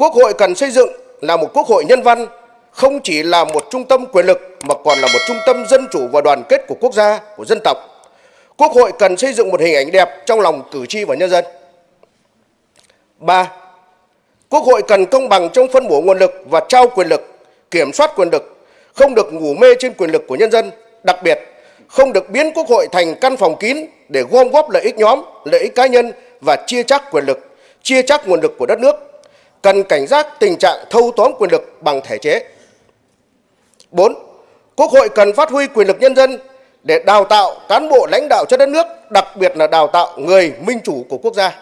Quốc hội cần xây dựng là một quốc hội nhân văn, không chỉ là một trung tâm quyền lực mà còn là một trung tâm dân chủ và đoàn kết của quốc gia, của dân tộc. Quốc hội cần xây dựng một hình ảnh đẹp trong lòng cử tri và nhân dân. 3. Quốc hội cần công bằng trong phân bổ nguồn lực và trao quyền lực, kiểm soát quyền lực, không được ngủ mê trên quyền lực của nhân dân, đặc biệt không được biến Quốc hội thành căn phòng kín để gom góp lợi ích nhóm, lợi ích cá nhân và chia chắc quyền lực, chia chắc nguồn lực của đất nước. Cần cảnh giác tình trạng thâu tóm quyền lực bằng thể chế. 4. Quốc hội cần phát huy quyền lực nhân dân để đào tạo cán bộ lãnh đạo cho đất nước, đặc biệt là đào tạo người minh chủ của quốc gia.